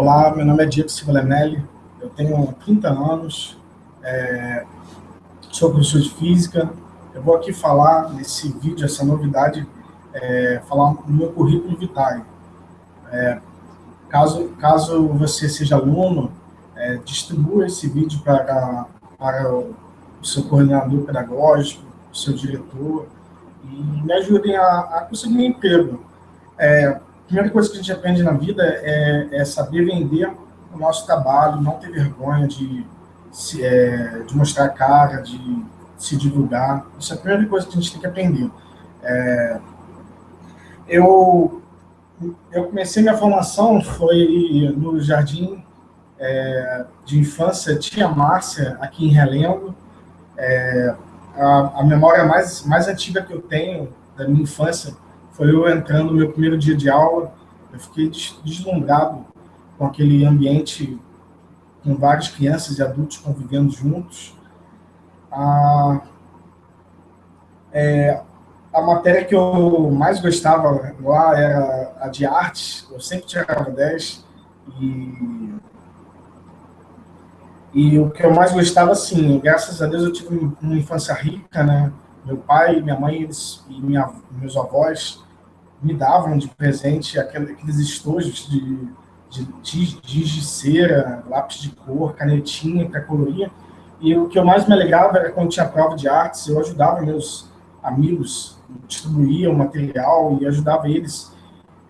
Olá, meu nome é Diego Silva eu tenho 30 anos, é, sou professor de física. Eu vou aqui falar nesse vídeo, essa novidade, é, falar meu currículo vitae. É, caso, caso você seja aluno, é, distribua esse vídeo para, para o seu coordenador pedagógico, o seu diretor, e me ajudem a, a conseguir um emprego. É, primeira coisa que a gente aprende na vida é, é saber vender o nosso trabalho, não ter vergonha de, se, é, de mostrar a cara, de se divulgar. Isso é a primeira coisa que a gente tem que aprender. É, eu, eu comecei minha formação, foi no Jardim é, de Infância Tia Márcia, aqui em Relendo. É, a, a memória mais, mais antiga que eu tenho da minha infância foi eu entrando no meu primeiro dia de aula, eu fiquei deslumbrado com aquele ambiente com várias crianças e adultos convivendo juntos. A, é, a matéria que eu mais gostava lá era a de artes, eu sempre tirava 10, e, e o que eu mais gostava, assim, graças a Deus eu tive uma infância rica, né? Meu pai, minha mãe eles, e minha, meus avós me davam de presente aqueles estojos de, de, de, de cera, lápis de cor, canetinha para colorir. E o que eu mais me alegrava era quando tinha prova de artes, eu ajudava meus amigos, distribuía o material e ajudava eles.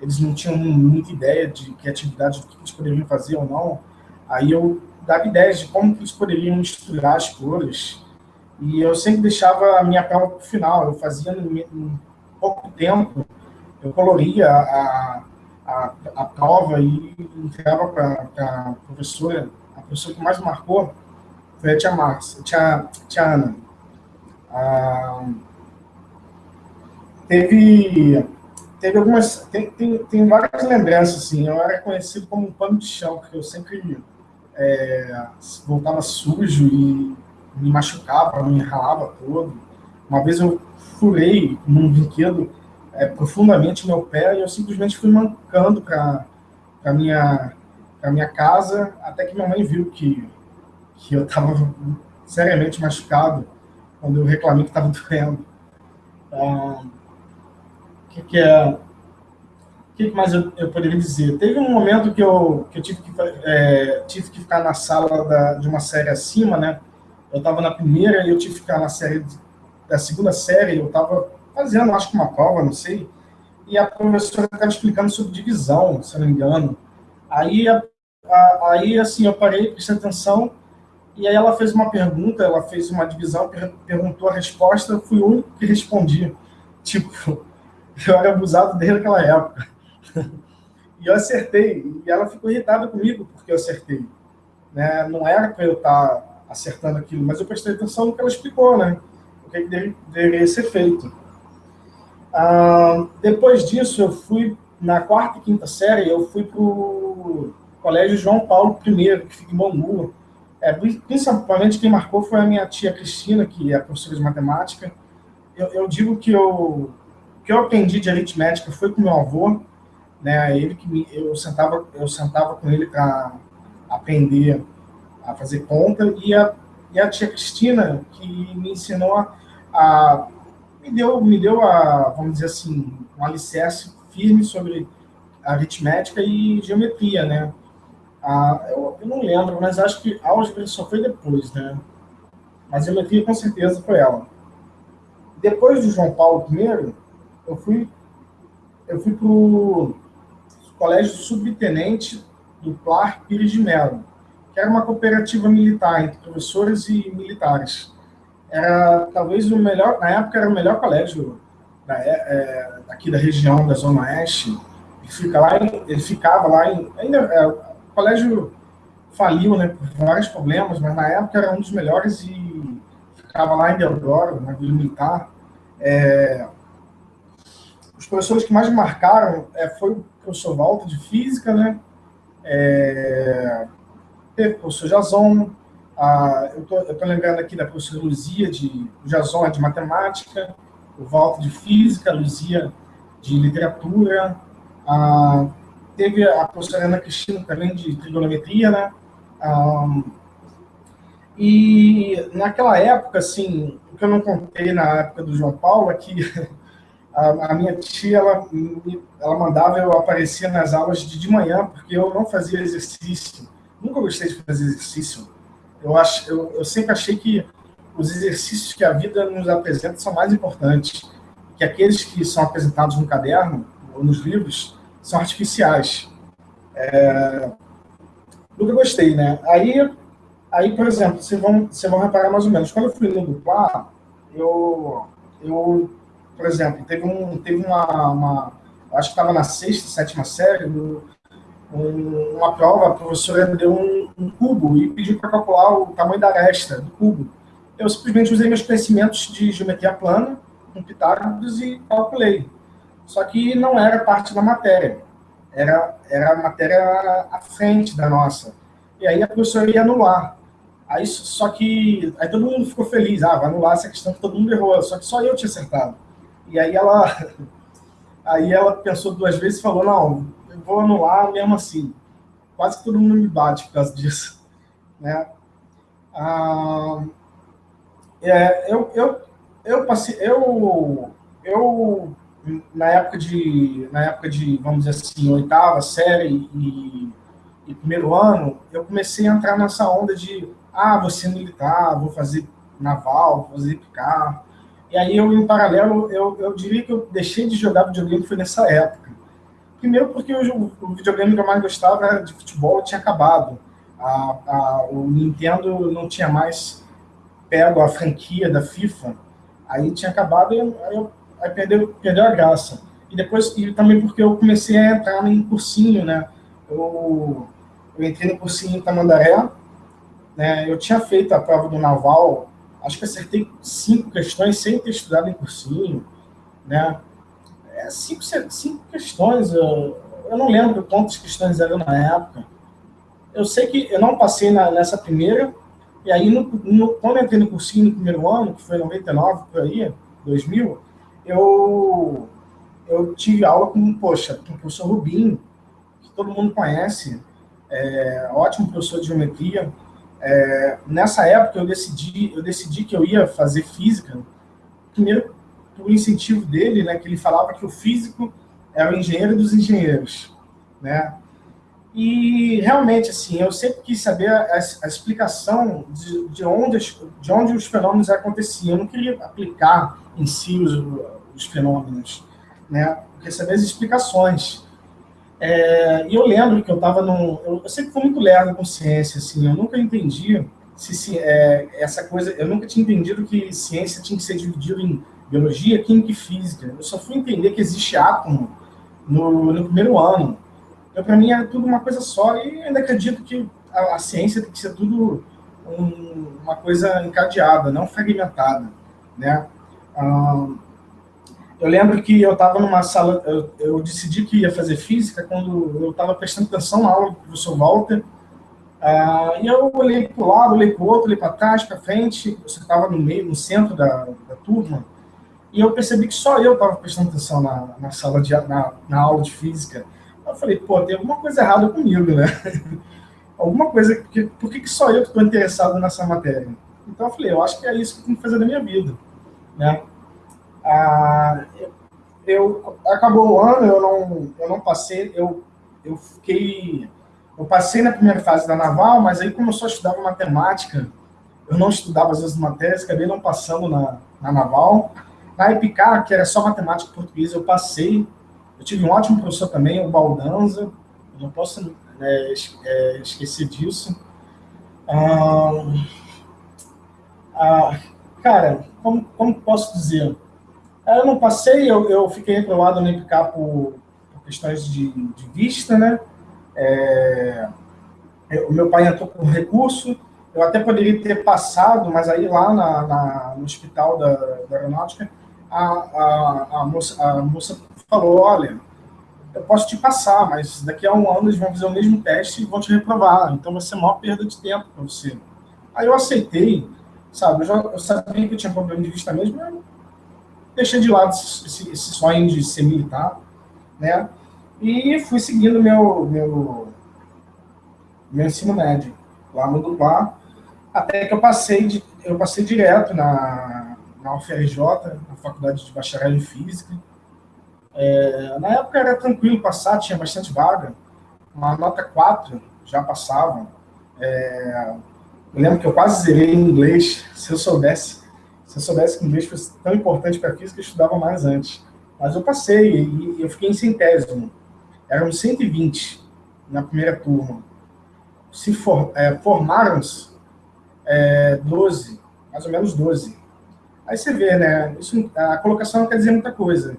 Eles não tinham muita ideia de que atividade, do que eles poderiam fazer ou não. Aí eu dava ideias de como que eles poderiam misturar as cores. E eu sempre deixava a minha prova para o final. Eu fazia em, pouco tempo eu coloria a, a, a prova e entregava para a professora. A professora que mais marcou foi a tia Márcia, tia, tia Ana. Ah, teve, teve algumas, tem, tem, tem várias lembranças, assim, eu era conhecido como um pano de chão, porque eu sempre é, voltava sujo e me machucava, me ralava todo. Uma vez eu furei num brinquedo é, profundamente meu pé e eu simplesmente fui mancando para a minha, minha casa, até que minha mãe viu que, que eu estava seriamente machucado quando eu reclamei que estava doendo. O que, que é... Que mais eu, eu, poderia dizer? Teve um momento que eu, que eu tive, que, é, tive que ficar na sala da, de uma série acima, né? Eu estava na primeira e eu tive que ficar na série da segunda série, eu estava fazendo, acho que uma prova, não sei, e a professora estava explicando sobre divisão, se não me engano. Aí, a, a, aí assim, eu parei, prestei atenção, e aí ela fez uma pergunta, ela fez uma divisão, per, perguntou a resposta, fui o único que respondi. Tipo, eu era abusado desde aquela época. E eu acertei, e ela ficou irritada comigo porque eu acertei. Né? Não era para eu estar acertando aquilo, mas eu prestei atenção no que ela explicou, né? O que, que deveria ser feito. Ah, depois disso, eu fui, na quarta e quinta série, eu fui para o Colégio João Paulo I, que fica em Bangu. É, principalmente quem marcou foi a minha tia Cristina, que é professora de matemática. Eu, eu digo que eu, que eu aprendi de aritmética foi com meu avô, né? Ele que me, eu sentava eu sentava com ele para aprender a fazer conta e a, e a tia Cristina que me ensinou a, a me deu, me deu a, vamos dizer assim, um alicerce firme sobre aritmética e geometria, né? Eu, eu, não lembro, mas acho que álgebra só foi depois, né? Mas geometria com certeza foi ela. Depois do João Paulo I, eu fui, eu fui para o Colégio Subtenente do Plar Pires de Melo, que era uma cooperativa militar entre professores e militares era talvez o melhor, na época era o melhor colégio da, é, é aqui da região da Zona Oeste. Ele, fica lá ele ficava lá em. Ainda, é, o colégio faliu né, por vários problemas, mas na época era um dos melhores e ficava lá em Deodoro, na Vila Militar. É, os professores que mais marcaram é, foi o professor Walter de Física, né? É, o professor Jason, ah, eu estou lembrando aqui da professora Luzia, de Jason de matemática, o Walter de física, a Luzia de literatura, ah, teve a professora Ana Cristina também de trigonometria, né? Um, e naquela época, assim, o que eu não contei na época do João Paulo é que a, a minha tia, ela, ela mandava eu aparecer nas aulas de, de manhã, porque eu não fazia exercício. Nunca gostei de fazer exercício. Eu, acho, eu, eu sempre achei que os exercícios que a vida nos apresenta são mais importantes que aqueles que são apresentados no caderno ou nos livros são artificiais. É, nunca gostei, né? Aí, aí por exemplo, vocês vão, vocês vão reparar mais ou menos, quando eu fui no dupla, eu, eu, por exemplo, teve, um, teve uma, uma acho que estava na sexta, sétima série, um, uma prova, a professora deu um, um cubo e pediu para calcular o tamanho da aresta do cubo. Eu simplesmente usei meus conhecimentos de geometria plana, com Pitágoras, e calculei. Só que não era parte da matéria era, era a matéria à frente da nossa. E aí a professora ia anular. Aí, só que aí todo mundo ficou feliz, ah, vai anular essa questão que todo mundo errou, só que só eu tinha acertado. E aí ela, aí ela pensou duas vezes e falou, não, eu vou anular mesmo assim. Quase que todo mundo me bate por causa disso. Né? Ah, é, eu, eu, eu passei, eu, eu na época de, na época de, vamos dizer assim, oitava série e, e primeiro ano, eu comecei a entrar nessa onda de, ah, vou ser militar, vou fazer naval, vou fazer picar. E aí eu, em paralelo, eu, eu diria que eu deixei de jogar videogame foi nessa época. Primeiro porque o, o videogame que eu mais gostava era de futebol tinha acabado. A, a, o Nintendo não tinha mais pego a franquia da FIFA, aí tinha acabado e aí aí perdeu, perdeu a graça. E depois, e também porque eu comecei a entrar em cursinho, né? Eu, eu entrei no cursinho em Tamandaré, né? Eu tinha feito a prova do Naval, acho que acertei cinco questões sem ter estudado em cursinho, né? É, cinco, cinco questões, eu, eu não lembro quantas questões eram na época. Eu sei que eu não passei na, nessa primeira, e aí, no, no, quando eu entrei no cursinho no primeiro ano, que foi em 99, por aí, 2000, eu, eu tive aula com, poxa, com o professor Rubinho, que todo mundo conhece, é, ótimo professor de geometria. É, nessa época eu decidi, eu decidi que eu ia fazer física, primeiro por incentivo dele, né, que ele falava que o físico é o engenheiro dos engenheiros, né? E realmente, assim, eu sempre quis saber a, a explicação de, de, onde, de onde os fenômenos aconteciam. Eu não queria aplicar em si os, os fenômenos, né? Queria saber as explicações. É, e eu lembro que eu estava num... Eu, eu, sempre fui muito lerdo com ciência, assim, eu nunca entendi se, se é, essa coisa... Eu nunca tinha entendido que ciência tinha que ser dividida em biologia, química e física. Eu só fui entender que existe átomo no, no primeiro ano. Então, para mim, é tudo uma coisa só, e ainda acredito que a, a ciência tem que ser tudo um, uma coisa encadeada, não fragmentada, né? eu lembro que eu estava numa sala, eu, eu, decidi que ia fazer física quando eu estava prestando atenção na aula do professor Walter, ah, e eu olhei para o lado, olhei para o outro, olhei para trás, para frente, você estava no meio, no centro da, da turma, e eu percebi que só eu estava prestando atenção na, na sala de na, na aula de física. Eu falei, pô, tem alguma coisa errada comigo, né? alguma coisa, porque, por que, só eu estou interessado nessa matéria? Então eu falei, eu acho que é isso que eu tenho que fazer na minha vida, né? Ah, eu, acabou o ano, eu não, eu não passei, eu, eu fiquei, eu passei na primeira fase da Naval, mas aí como eu só estudava matemática, eu não estudava as outras matérias, acabei não passando na, na Naval. Na EPICAR, que era só matemática português, eu passei, eu tive um ótimo professor também, o Baldanza, eu não posso é, é, esquecer disso. Ah, ah, cara, como, como posso dizer? Eu não passei, eu, eu fiquei reprovado no IPCA por, por questões de, de, vista, né? É, o meu pai entrou com recurso, eu até poderia ter passado, mas aí lá na, na no hospital da, da aeronáutica, a, a, a, moça, a moça falou, olha, eu posso te passar, mas daqui a um ano eles vão fazer o mesmo teste e vão te reprovar, então vai ser maior perda de tempo para você. Aí eu aceitei, sabe, eu, já, eu sabia que eu tinha problema de vista mesmo, eu deixei de lado esse, esse sonho de ser militar, né, E fui seguindo meu, meu, meu ensino médio lá no Dublá, até que eu passei, de, eu passei direto na, na UFRJ, na Faculdade de Bacharel em Física. É, na época era tranquilo passar, tinha bastante vaga, uma nota 4 já passava. É, eu lembro que eu quase zerei em inglês, se eu soubesse. Se eu soubesse que inglês fosse tão importante para a física, eu estudava mais antes. Mas eu passei e eu fiquei em centésimo. Eram 120 na primeira turma. Se for, é, formaram-se é, 12, mais ou menos 12. Aí você vê, né? Isso, a colocação não quer dizer muita coisa.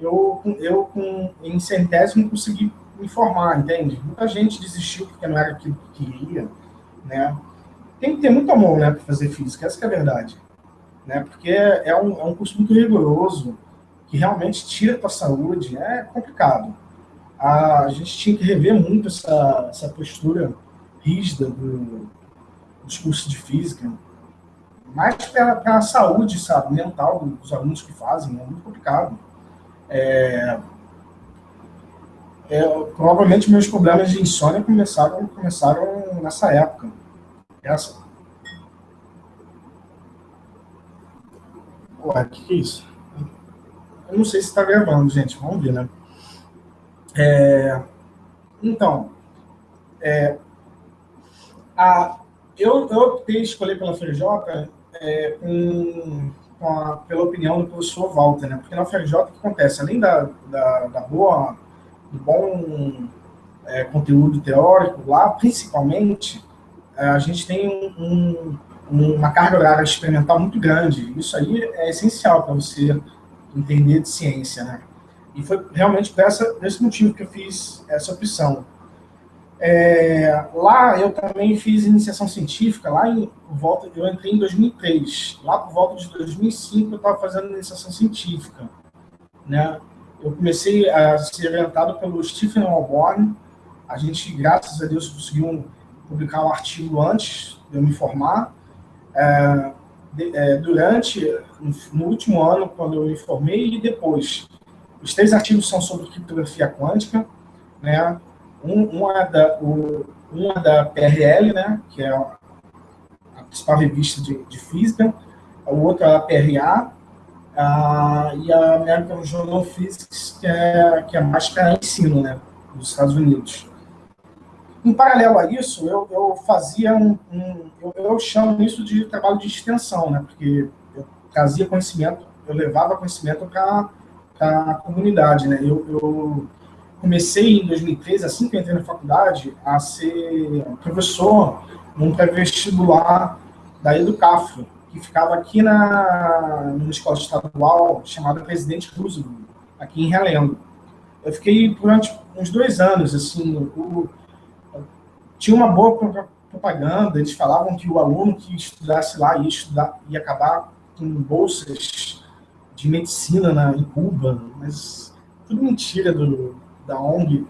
Eu, eu com, em centésimo, consegui me formar, entende? Muita gente desistiu porque não era aquilo que queria, né? Tem que ter muito amor, né, para fazer física, essa é a verdade. Né? Porque é um, é um curso muito rigoroso, que realmente tira a tua saúde, é complicado. A, gente tinha que rever muito essa, essa postura rígida do, dos cursos de física, mais para a saúde, sabe, mental dos alunos que fazem, é muito complicado. É, é, provavelmente meus problemas de insônia começaram, começaram nessa época. Essa. O que, que é isso? Eu não sei se está gravando, gente. Vamos ver, né? É, então, é, a, eu, eu optei escolher pela FRJ é, a, pela opinião do professor Walter, né? Porque na FRJ o que acontece? Além da, da, da boa, do bom é, conteúdo teórico, lá principalmente é, a gente tem um, um, uma carga horária experimental muito grande. Isso aí é essencial para você entender de ciência, né? E foi realmente por, essa, por esse motivo que eu fiz essa opção. É, lá eu também fiz iniciação científica, lá em volta, eu entrei em 2003. Lá por volta de 2005 eu estava fazendo iniciação científica, né? Eu comecei a ser orientado pelo Stephen Alborn. A gente, graças a Deus, conseguiu publicar um artigo antes de eu me formar. É, de, é, durante, no último ano, quando eu me formei, e depois. Os três artigos são sobre criptografia quântica, né? Um, um, é da, o, um é da PRL, né? que é a principal revista de, de física, o outro é a PRA, a, e a American Journal of Physics, que é, que é mais para ensino, né? dos Estados Unidos. Em paralelo a isso, eu, eu fazia um, um eu, eu, chamo isso de trabalho de extensão, né? Porque eu trazia conhecimento, eu levava conhecimento para a comunidade, né? Eu, eu, comecei em 2013, assim que entrei na faculdade, a ser professor num pré-vestibular da Educafro, que ficava aqui na numa escola estadual chamada Presidente Roosevelt, aqui em Realengo. Eu fiquei durante uns dois anos, assim, o, tinha uma boa propaganda, eles falavam que o aluno que estudasse lá ia, estudar, ia acabar com bolsas de medicina na, em Cuba, mas tudo mentira do, da ONG.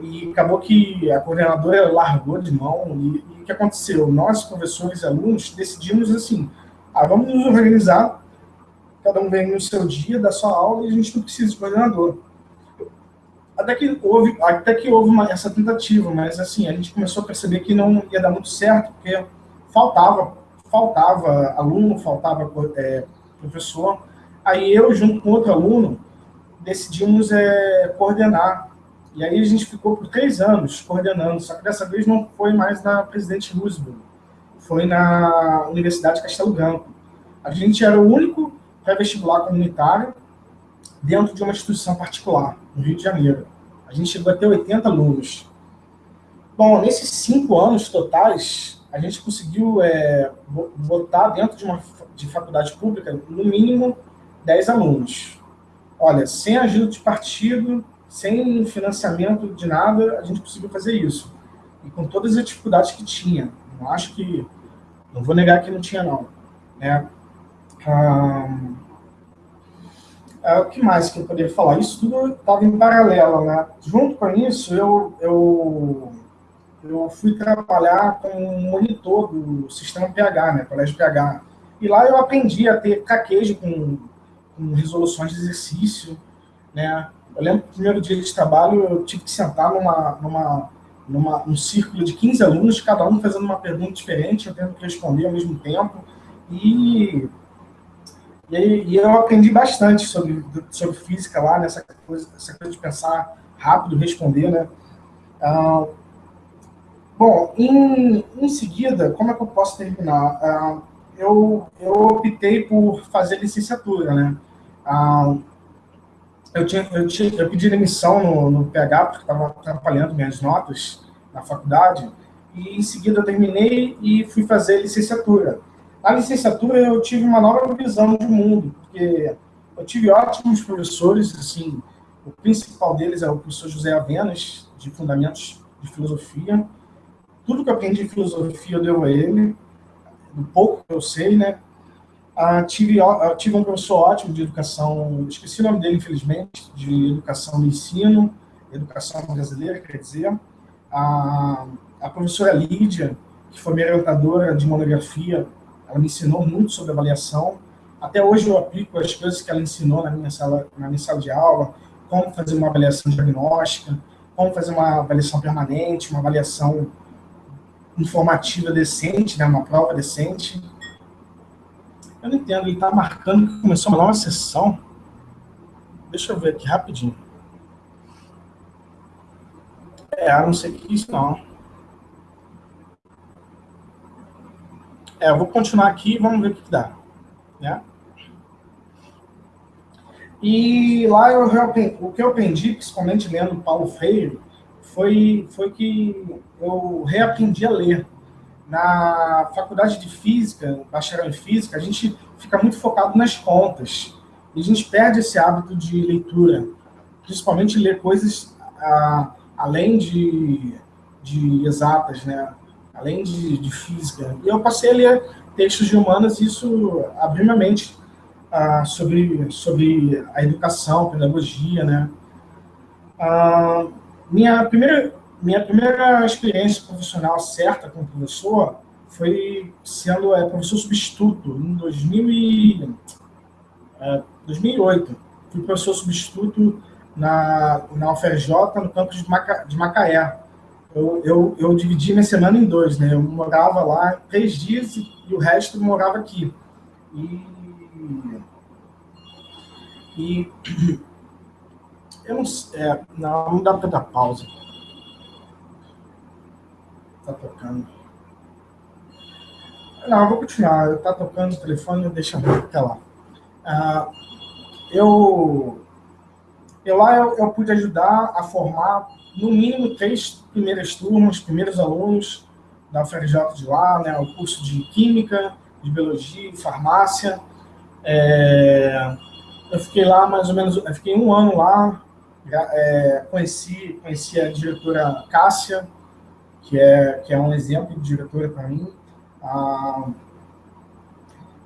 E acabou que a coordenadora largou de mão. E, e o que aconteceu? Nós, professores e alunos, decidimos assim: ah, vamos nos organizar, cada um vem no seu dia, da sua aula, e a gente não precisa de coordenador até que houve, até que houve uma, essa tentativa, mas assim, a gente começou a perceber que não ia dar muito certo, porque faltava, faltava aluno, faltava é, professor. Aí eu, junto com outro aluno, decidimos é, coordenar. E aí a gente ficou por três anos coordenando, só que dessa vez não foi mais na Presidente Roosevelt, foi na Universidade Castelo Branco. A gente era o único pré-vestibular comunitário dentro de uma instituição particular, no Rio de Janeiro. A gente chegou a ter 80 alunos. Bom, nesses cinco anos totais, a gente conseguiu é, botar dentro de uma de faculdade pública, no mínimo, 10 alunos. Olha, sem ajuda de partido, sem financiamento de nada, a gente conseguiu fazer isso. E com todas as dificuldades que tinha. Não acho que... Não vou negar que não tinha, não. Né? Ah, é, o que mais que eu poderia falar? Isso tudo estava em paralelo, né? Junto com isso, eu, eu, eu fui trabalhar com um monitor do sistema PH, né? Colégio PH. E lá eu aprendi a ter caquejo com, com resoluções de exercício, né? Eu lembro que no primeiro dia de trabalho eu tive que sentar numa, numa, numa, num círculo de 15 alunos, cada um fazendo uma pergunta diferente, eu tendo que responder ao mesmo tempo. E, e, e eu aprendi bastante sobre, sobre física lá, nessa coisa, essa coisa de pensar rápido, responder, né? Ah, bom, em, em seguida, como é que eu posso terminar? Ah, eu, eu optei por fazer licenciatura, né? Ah, eu, tinha, eu, tinha, eu pedi demissão no, no PH, porque estava atrapalhando minhas notas na faculdade, e em seguida eu terminei e fui fazer licenciatura. Na licenciatura eu tive uma nova visão de mundo, porque eu tive ótimos professores, assim, o principal deles é o professor José Avenas, de Fundamentos de Filosofia. Tudo que eu aprendi de filosofia eu devo a ele, do pouco que eu sei, né? Tive, tive um professor ótimo de educação, esqueci o nome dele, infelizmente, de educação do ensino, educação brasileira, quer dizer. A, a professora Lídia, que foi minha orientadora de monografia, ela me ensinou muito sobre avaliação. Até hoje eu aplico as coisas que ela ensinou na minha sala, na minha sala de aula, como fazer uma avaliação diagnóstica, como fazer uma avaliação permanente, uma avaliação informativa decente, né, uma prova decente. Eu não entendo, ele está marcando que começou uma nova sessão. Deixa eu ver aqui rapidinho. É, não sei o que é isso não. É, eu vou continuar aqui e vamos ver o que, que dá. Né? E lá eu, o que eu aprendi, principalmente lendo Paulo Freire, foi, foi que eu reaprendi a ler. Na faculdade de física, bacharel em física, a gente fica muito focado nas contas. E a gente perde esse hábito de leitura, principalmente ler coisas ah, além de, de exatas, né? além de, de física. E eu passei a ler textos de humanas e isso abriu minha mente ah, sobre, sobre a educação, pedagogia, né? Ah, minha, primeira, minha primeira experiência profissional certa como professor foi sendo é, professor substituto em 2000 e, é, 2008. Fui professor substituto na, na UFRJ, no campus de, Maca, de Macaé. Eu, eu, eu dividi minha semana em dois, né? Eu morava lá três dias e, e o resto morava aqui. E e eu não é, não, não dá para dar pausa. Tá tocando. Não, vou continuar. Tá tocando o telefone, eu até lá. Ah, eu, eu lá eu, eu pude ajudar a formar no mínimo três primeiras turmas, primeiros alunos da UFRJ de lá, né, o curso de Química, de Biologia Farmácia. É, eu fiquei lá mais ou menos, eu fiquei um ano lá, é, conheci, conheci a diretora Cássia, que é, que é um exemplo de diretora para mim. Ah,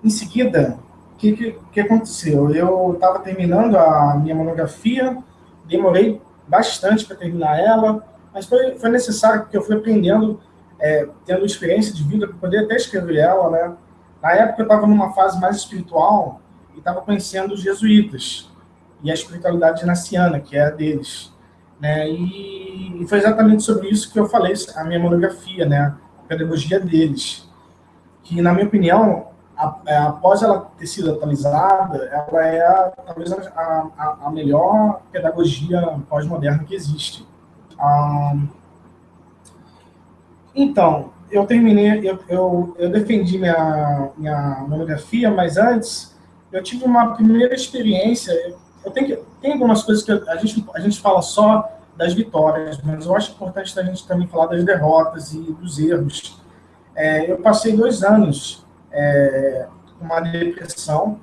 em seguida, o que, que, que, aconteceu? Eu estava terminando a minha monografia, demorei bastante para terminar ela, mas foi, foi necessário porque eu fui aprendendo, é, tendo experiência de vida para poder até escrever ela, né? Na época eu estava numa fase mais espiritual, e estava conhecendo os jesuítas e a espiritualidade naciana, que é a deles. Né? E, foi exatamente sobre isso que eu falei a minha monografia, né? a pedagogia deles. Que, na minha opinião, a, a, é, após ela ter sido atualizada, ela é a, talvez a, a melhor pedagogia pós-moderna que existe. Ah, então, eu terminei, eu, eu, eu defendi minha, minha monografia, mas antes eu tive uma primeira experiência. Eu tenho que, tem algumas coisas que a gente, a gente fala só das vitórias, mas eu acho importante a gente também falar das derrotas e dos erros. É, eu passei dois anos é, com uma depressão.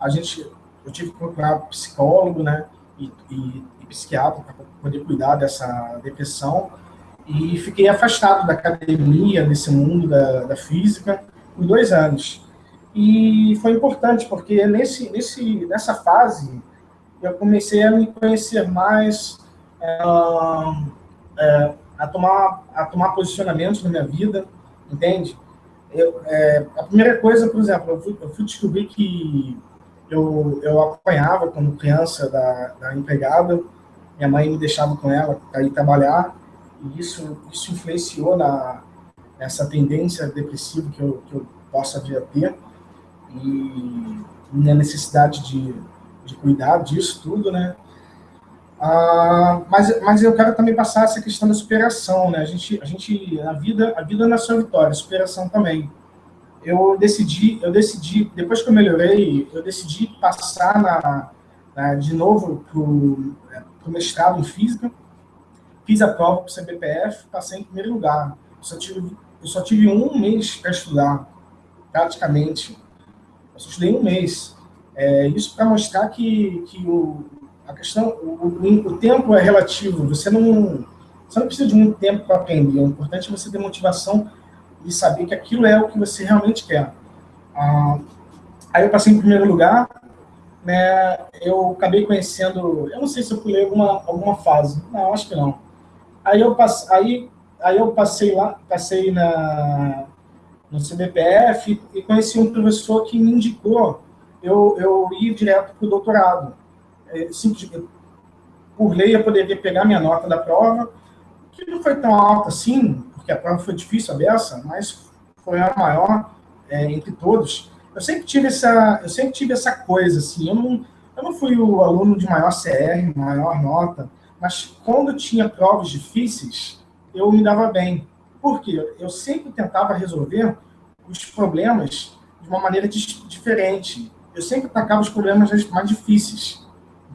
A gente, eu tive que procurar psicólogo, né, e, e, e psiquiatra para poder cuidar dessa depressão. E fiquei afastado da academia, desse mundo da, da física, por dois anos. E foi importante, porque nesse, nesse, nessa fase eu comecei a me conhecer mais, é, é, a, tomar, a tomar posicionamentos na minha vida, entende? Eu, é, a primeira coisa, por exemplo, eu fui, eu fui descobrir que eu, eu apanhava como criança da, da empregada, minha mãe me deixava com ela para ir trabalhar, e isso, isso influenciou na, nessa tendência depressiva que eu, que eu possa vir a ter, e minha necessidade de, de cuidar disso tudo, né? Ah, mas, mas eu quero também passar essa questão da superação, né? A gente, a gente, a vida, a vida não é só vitória, a superação também. Eu decidi, eu decidi, depois que eu melhorei, eu decidi passar na, na de novo para o mestrado em física, fiz a prova para o CBPF, passei em primeiro lugar. Eu só tive, eu só tive um mês para estudar, praticamente. Eu só estudei um mês. É, isso para mostrar que, que o, a questão, o, o, tempo é relativo. Você não, você não precisa de muito tempo para aprender. O importante é você ter motivação e saber que aquilo é o que você realmente quer. Ah, aí eu passei em primeiro lugar, né? Eu acabei conhecendo, eu não sei se eu pulei alguma alguma fase, não, acho que não. Aí eu aí, aí eu passei lá, passei na no CBPF e conheci um professor que me indicou eu, eu ir direto para o doutorado é, simplesmente, por lei, eu poderia pegar minha nota da prova, que não foi tão alta assim, porque a prova foi difícil, a beça, mas foi a maior é, entre todos. Eu sempre tive essa, eu sempre tive essa coisa, assim, eu não, eu não fui o aluno de maior CR, maior nota, mas quando tinha provas difíceis, eu me dava bem. Por quê? Eu sempre tentava resolver os problemas de uma maneira diferente. Eu sempre atacava os problemas mais difíceis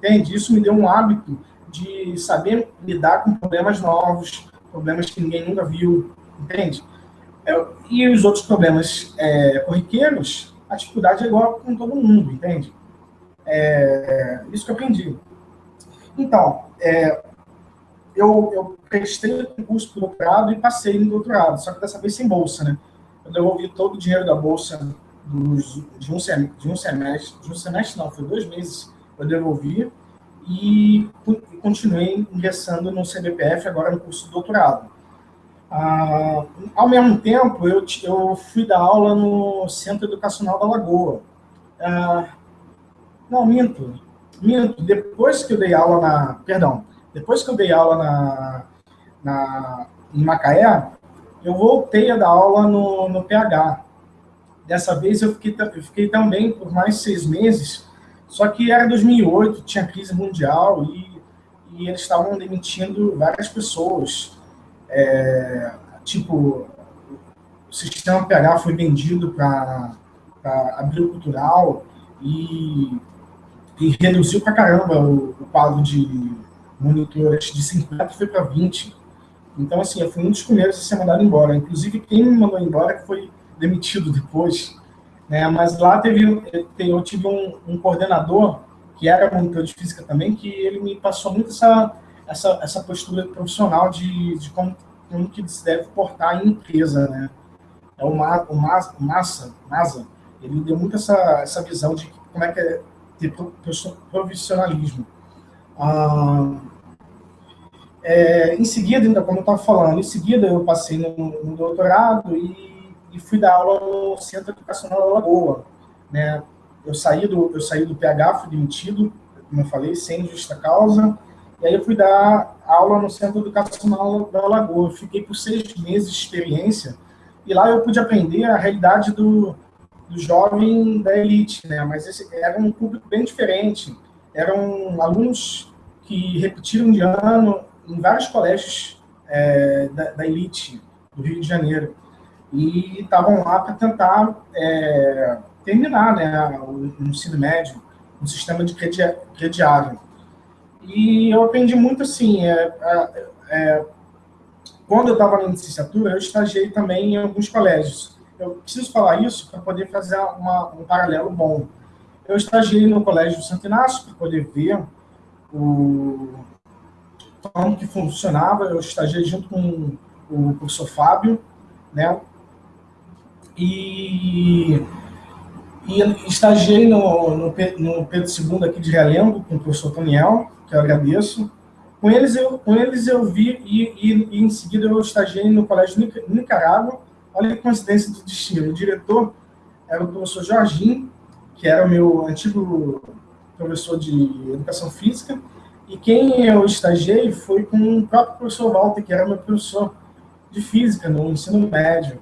entende? Isso me deu um hábito de saber lidar com problemas novos, problemas que ninguém nunca viu, entende? Eu, e os outros problemas é, corriqueiros, a dificuldade é igual com todo mundo, entende? É, isso que eu aprendi. Então, é, eu, eu prestei o curso para doutorado e passei no doutorado, só que dessa vez sem bolsa, né? Eu devolvi todo o dinheiro da bolsa dos, de, um semestre, de um semestre, de um semestre não, foi dois meses eu devolvi e continuei ingressando no CBPF, agora no curso de doutorado. Ah, ao mesmo tempo, eu, eu fui dar aula no Centro Educacional da Lagoa. Ah, não, minto. Minto. Depois que eu dei aula na... Perdão. Depois que eu dei aula na, na, em Macaé, eu voltei a dar aula no, no PH. Dessa vez eu fiquei, eu fiquei também por mais seis meses só que era 2008, tinha crise mundial e, e eles estavam demitindo várias pessoas. É, tipo, o sistema PH foi vendido para agricultural e, e reduziu para caramba o, o quadro de monitores de 50 foi para 20. Então, assim, eu fui um dos primeiros a ser mandado embora. Inclusive, quem me mandou embora foi demitido depois. Né? Mas lá teve, eu tive um, um, coordenador, que era monitor de física também, que ele me passou muito essa, essa, essa postura profissional de, de como, como que se deve portar em empresa. Né? É o, Ma, o, Mas, o Massa, Massa, ele deu muito essa, essa visão de como é que é ter profissionalismo. Ah, é, em seguida, ainda como eu estava falando, em seguida eu passei no, no doutorado e e fui dar aula no Centro Educacional da Lagoa. Né? Eu, saí do, eu saí do PH, fui demitido, como eu falei, sem justa causa, e aí eu fui dar aula no Centro Educacional da Lagoa. Eu fiquei por seis meses de experiência, e lá eu pude aprender a realidade do, do jovem da elite, né? mas esse era um público bem diferente. Eram alunos que repetiram de ano em vários colégios é, da, da elite do Rio de Janeiro e estavam lá para tentar é, terminar né, o, o, ensino médio, um sistema de crediário. E eu aprendi muito assim, é, é, é quando eu estava na licenciatura, eu estagiei também em alguns colégios. Eu preciso falar isso para poder fazer uma, um paralelo bom. Eu estagiei no Colégio Santo Inácio para poder ver o, como que funcionava. Eu estagiei junto com o professor Fábio, né? E, e estagiei no, no, no Pedro II aqui de Realengo, com o professor Toniel, que eu agradeço. Com eles eu, com eles eu vi, e, e, e em seguida eu estagiei no Colégio Nicarágua. Olha que coincidência do destino. O diretor era o professor Jorginho, que era o meu antigo professor de Educação Física, E quem eu estagiei foi com o próprio professor Walter, que era meu professor de física no ensino médio.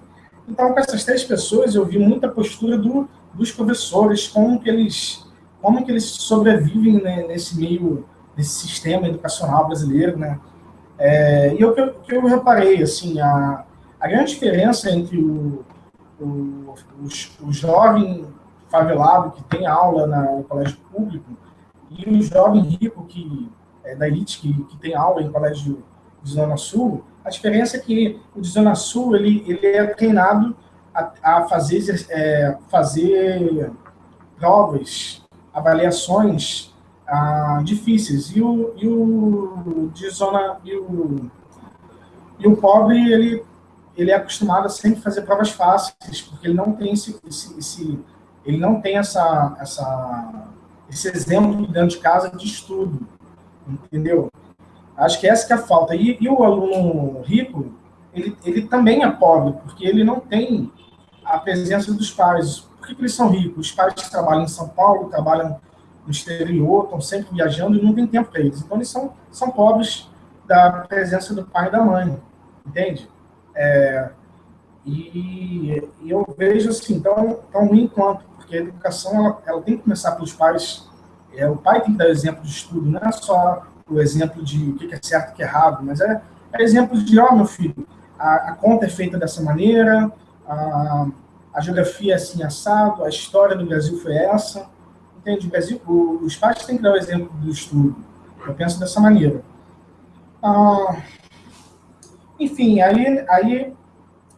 Então, com essas três pessoas, eu vi muita postura do, dos professores, como que eles, como que eles sobrevivem né, nesse meio, nesse sistema educacional brasileiro, né? É, e o que, que eu reparei, assim, a, a grande diferença entre o, o, o, o jovem favelado que tem aula na, no colégio público e o jovem rico que é da elite que, que tem aula em colégio de Zona Sul, a diferença é que o de Zona Sul ele, ele é treinado a, a fazer, é, fazer provas, avaliações ah, difíceis. E o, e o de Zona. E o, e o pobre, ele, ele é acostumado a sempre fazer provas fáceis, porque ele não tem esse, esse, esse ele não tem essa, essa, esse exemplo dentro de casa de estudo, entendeu? Acho que essa que é a falta. E, e o aluno rico, ele, ele também é pobre, porque ele não tem a presença dos pais. Por que, que eles são ricos? Os pais trabalham em São Paulo, trabalham no exterior, estão sempre viajando e não tem tempo para eles. Então, eles são, são pobres da presença do pai e da mãe, entende? É, e, e, eu vejo assim, tão, tão ruim quanto, porque a educação ela, ela tem que começar pelos pais. É, o pai tem que dar exemplo de estudo, não é só o exemplo de o que é certo e o que é errado, mas é, é exemplo de, ó, oh, meu filho, a, a, conta é feita dessa maneira, a, a geografia é assim assado, a história do Brasil foi essa, entende? O Brasil, o, os pais têm que dar o exemplo do estudo. Eu penso dessa maneira. Ah, enfim, aí, aí,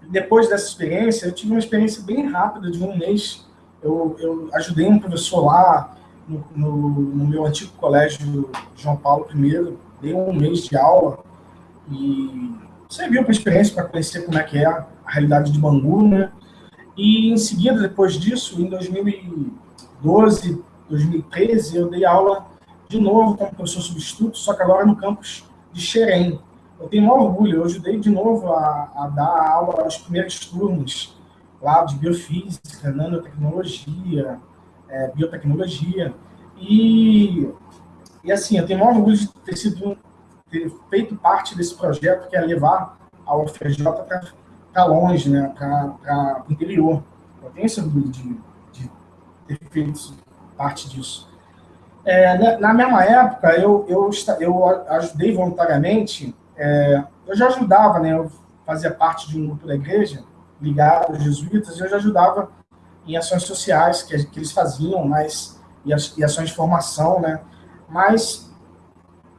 depois dessa experiência, eu tive uma experiência bem rápida, de um mês. Eu, eu ajudei um professor lá, no, no, no, meu antigo colégio João Paulo I, dei um mês de aula e serviu para experiência para conhecer como é que é a realidade de Bangu, né? E em seguida, depois disso, em 2012, 2013, eu dei aula de novo como professor substituto, só que agora no campus de Xerém. Eu tenho um orgulho, eu ajudei de novo a, a dar aula aos primeiros turnos lá de biofísica, nanotecnologia, é, biotecnologia. E, e assim, eu tenho muito orgulho de ter sido ter feito parte desse projeto que é levar a UFRJ para longe, né, para o interior. Eu tenho esse orgulho de, de ter feito parte disso. É, na mesma época, eu, eu, eu ajudei voluntariamente, é, eu já ajudava, né, eu fazia parte de um grupo da igreja, ligado aos jesuítas, e eu já ajudava em ações sociais que, que eles faziam, mas e, ações de formação, né? Mas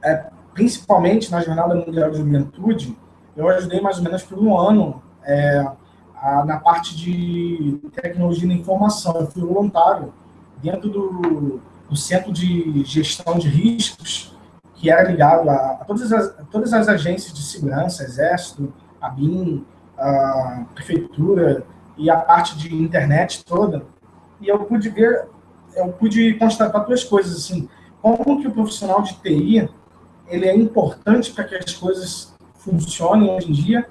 é, principalmente na Jornada Mundial de Juventude, eu ajudei mais ou menos por um ano é, a, na parte de tecnologia da informação. Eu fui voluntário dentro do, do Centro de Gestão de Riscos, que era ligado a, a todas, as, a todas as agências de segurança, Exército, a BIM, a Prefeitura, e a parte de internet toda, e eu pude ver, eu pude constatar duas coisas, assim, como que o profissional de TI, ele é importante para que as coisas funcionem hoje em dia,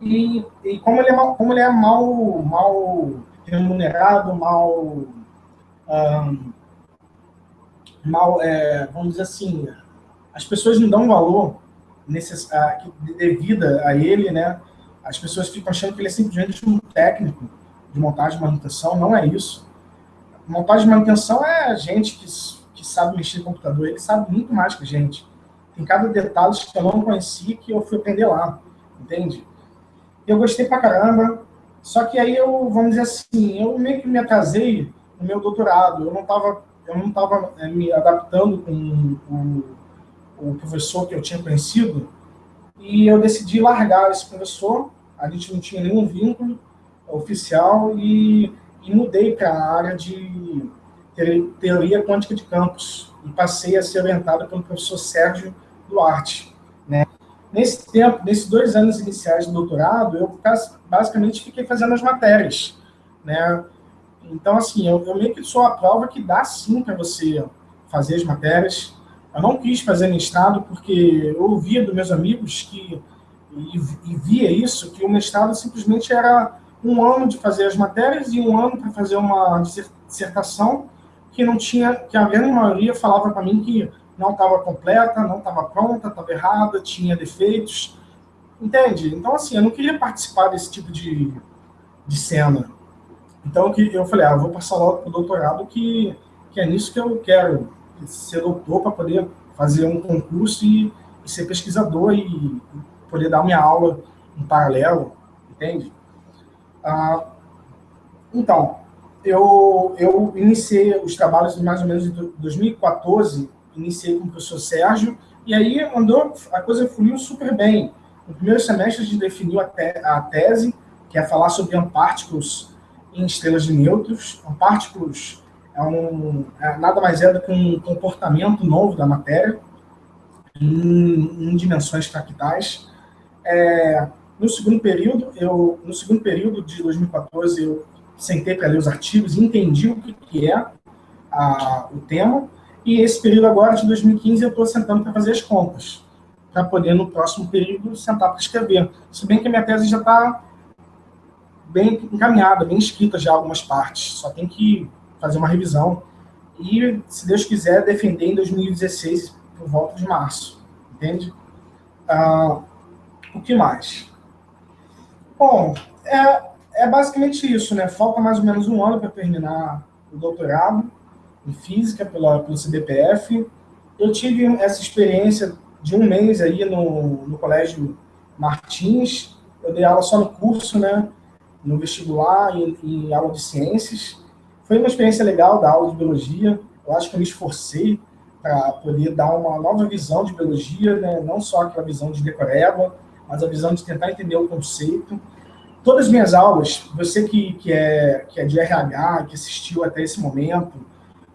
e, e como, ele é mal, como ele é mal, mal remunerado, mal, um, mal é, vamos dizer assim, as pessoas não dão valor necess, a, devida a ele, né, as pessoas ficam achando que ele é simplesmente um técnico de montagem e manutenção, não é isso. Montagem e manutenção é gente que, que sabe mexer no computador, ele sabe muito mais que a gente. Tem cada detalhe que eu não conheci que eu fui aprender lá, entende? Eu gostei pra caramba, só que aí eu, vamos dizer assim, eu meio que me atrasei no meu doutorado, eu não estava eu não tava, é, me adaptando com o professor que eu tinha conhecido, e eu decidi largar esse professor a gente não tinha nenhum vínculo oficial e, e mudei para a área de teoria quântica de campos e passei a ser orientado pelo professor Sérgio Duarte. Né? Nesse tempo, nesses dois anos iniciais do doutorado, eu basicamente fiquei fazendo as matérias. Né? Então, assim, eu, eu meio que sou a prova que dá sim para você fazer as matérias. Eu não quis fazer mestrado porque eu ouvia dos meus amigos que e, e via isso, que o mestrado simplesmente era um ano de fazer as matérias e um ano para fazer uma dissertação que não tinha, que a grande maioria falava para mim que não estava completa, não estava pronta, estava errada, tinha defeitos, entende? Então, assim, eu não queria participar desse tipo de, de cena. Então, eu falei, ah, eu vou passar logo para o doutorado, que, que é nisso que eu quero, ser doutor para poder fazer um concurso e, e ser pesquisador e poder dar minha aula em paralelo, entende? Ah, então, eu, eu iniciei os trabalhos mais ou menos em 2014, iniciei com o professor Sérgio, e aí andou, a coisa fluiu super bem. No primeiro semestre a gente definiu a, te, a tese, que é falar sobre ampartículos em estrelas de nêutrons. Ampartículos é, um, é nada mais é do que um comportamento novo da matéria em, em dimensões fractais. É, no segundo período, eu, no segundo período de 2014, eu sentei para ler os artigos entendi o que, que é a, o tema. E esse período agora, de 2015, eu estou sentando para fazer as contas, para poder, no próximo período, sentar para escrever. Se bem que a minha tese já está bem encaminhada, bem escrita já algumas partes, só tem que fazer uma revisão. E, se Deus quiser, defender em 2016, por volta de março, entende? Ah, o que mais? Bom, é, é basicamente isso, né? Falta mais ou menos um ano para terminar o doutorado em Física pela, pelo CBPF. Eu tive essa experiência de um mês aí no, no Colégio Martins. Eu dei aula só no curso, né? No vestibular e, e aula de ciências. Foi uma experiência legal da aula de biologia. Eu acho que eu me esforcei para poder dar uma nova visão de biologia, né? não só aquela visão de decoreba, mas a visão de tentar entender o conceito. Todas as minhas aulas, você que, que, é, que é de RH, que assistiu até esse momento,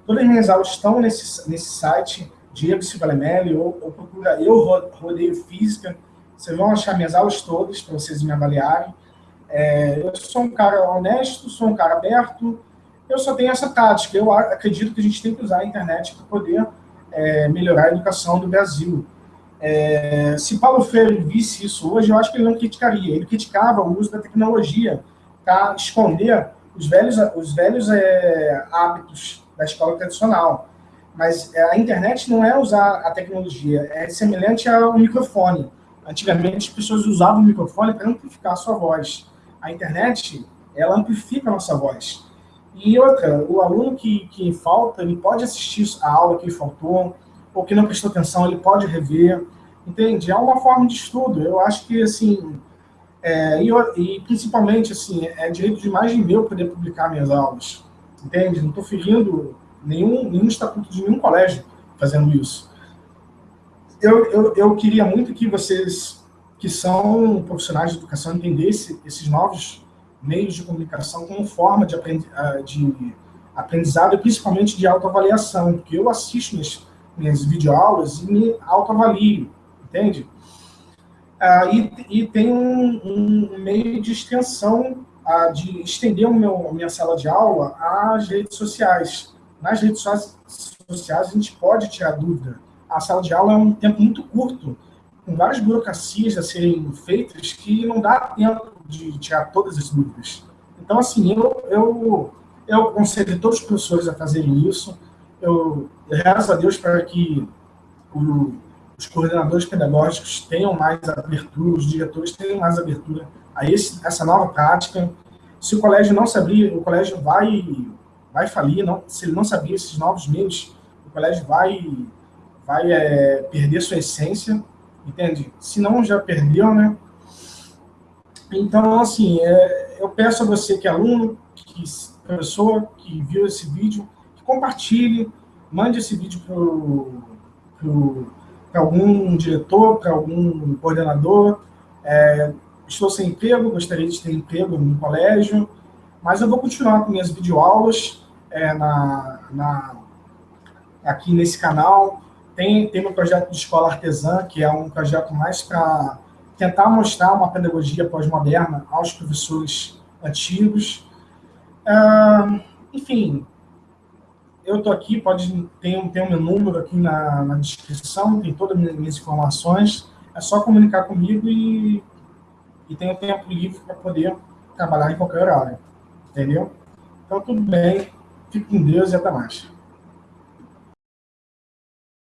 todas as minhas aulas estão nesse, nesse site, Diego Silva Lemelli, ou, ou procura Eu Rodeio Física, vocês vão achar minhas aulas todas para vocês me avaliarem. É, eu sou um cara honesto, sou um cara aberto, eu só tenho essa tática. Eu acredito que a gente tem que usar a internet para poder é, melhorar a educação do Brasil. É, se Paulo Freire visse isso hoje, eu acho que ele não criticaria. Ele criticava o uso da tecnologia para esconder os velhos, os velhos é, hábitos da escola tradicional. Mas é, a internet não é usar a tecnologia, é semelhante ao microfone. Antigamente, as pessoas usavam o microfone para amplificar a sua voz. A internet, ela amplifica a nossa voz. E outra, o aluno que, que falta, ele pode assistir a aula que faltou, ou que não prestou atenção, ele pode rever, entende? É uma forma de estudo. Eu acho que, assim, é, e, e, principalmente, assim, é direito de imagem meu poder publicar minhas aulas, entende? Não estou ferindo nenhum, nenhum estatuto de nenhum colégio fazendo isso. Eu, eu, eu queria muito que vocês, que são profissionais de educação, entendessem esses novos meios de comunicação como forma de, aprendi ah, de aprendizado, principalmente de autoavaliação, porque eu assisto minhas, minhas videoaulas e me autoavalio, entende? Ah, e, e tem um, um, meio de extensão, ah, de estender o meu, a minha sala de aula às redes sociais. Nas redes sociais a gente pode tirar dúvida. A sala de aula é um tempo muito curto, com várias burocracias a serem feitas que não dá tempo de tirar todas as dúvidas. Então, assim, eu, eu, eu aconselho todos os professores a fazerem isso. Eu rezo a Deus para que o, os coordenadores pedagógicos tenham mais abertura, os diretores tenham mais abertura a esse, essa nova prática. Se o colégio não se abrir, o colégio vai, vai falir. Não, se ele não sabia esses novos meios, o colégio vai, vai é, perder sua essência, entende? Se não, já perdeu, né? Então, assim, é, eu peço a você que é aluno, que professor, que viu esse vídeo, que compartilhe, mande esse vídeo para algum diretor, para algum coordenador. É, estou sem emprego, gostaria de ter emprego no colégio, mas eu vou continuar com minhas videoaulas é, na, na, aqui nesse canal. Tem, tem meu projeto de escola artesã, que é um projeto mais para tentar mostrar uma pedagogia pós-moderna aos professores antigos. Enfim, eu estou aqui, pode ter, ter o meu número aqui na, na descrição, tem todas as minhas informações, é só comunicar comigo e, e tenho tempo livre para poder trabalhar em qualquer horário, entendeu? Então, tudo bem, fique com Deus e até mais.